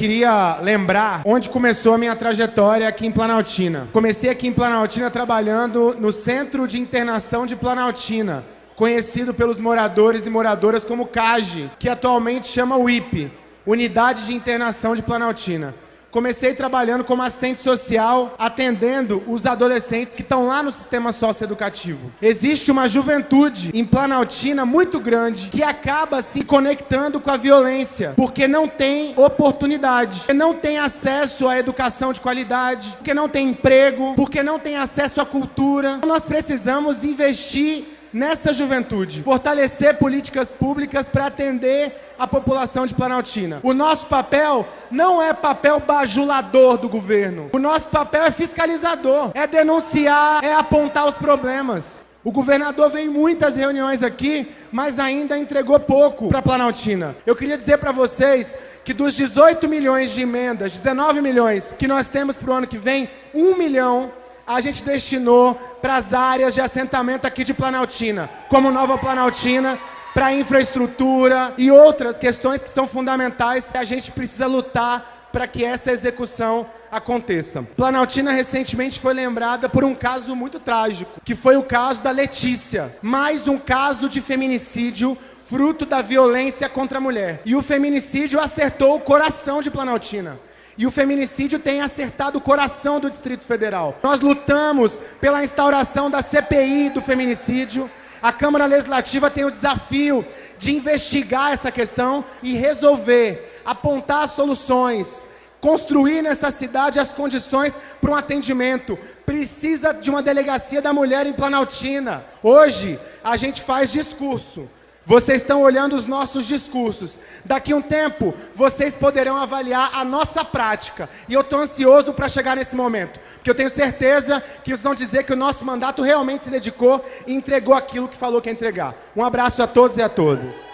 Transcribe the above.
queria lembrar onde começou a minha trajetória aqui em Planaltina. Comecei aqui em Planaltina trabalhando no Centro de Internação de Planaltina, conhecido pelos moradores e moradoras como CAGE, que atualmente chama UIP, Unidade de Internação de Planaltina. Comecei trabalhando como assistente social, atendendo os adolescentes que estão lá no sistema socioeducativo. Existe uma juventude em Planaltina muito grande que acaba se conectando com a violência, porque não tem oportunidade, porque não tem acesso à educação de qualidade, porque não tem emprego, porque não tem acesso à cultura. Nós precisamos investir nessa juventude, fortalecer políticas públicas para atender a população de Planaltina. O nosso papel não é papel bajulador do governo. O nosso papel é fiscalizador, é denunciar, é apontar os problemas. O governador veio em muitas reuniões aqui, mas ainda entregou pouco para Planaltina. Eu queria dizer para vocês que dos 18 milhões de emendas, 19 milhões que nós temos para o ano que vem, 1 milhão a gente destinou para as áreas de assentamento aqui de Planaltina, como Nova Planaltina, para infraestrutura e outras questões que são fundamentais. A gente precisa lutar para que essa execução aconteça. Planaltina recentemente foi lembrada por um caso muito trágico, que foi o caso da Letícia. Mais um caso de feminicídio fruto da violência contra a mulher. E o feminicídio acertou o coração de Planaltina. E o feminicídio tem acertado o coração do Distrito Federal. Nós lutamos pela instauração da CPI do feminicídio. A Câmara Legislativa tem o desafio de investigar essa questão e resolver, apontar soluções, construir nessa cidade as condições para um atendimento. Precisa de uma delegacia da mulher em Planaltina. Hoje, a gente faz discurso. Vocês estão olhando os nossos discursos. Daqui a um tempo, vocês poderão avaliar a nossa prática. E eu estou ansioso para chegar nesse momento. Porque eu tenho certeza que vocês vão dizer que o nosso mandato realmente se dedicou e entregou aquilo que falou que ia entregar. Um abraço a todos e a todas.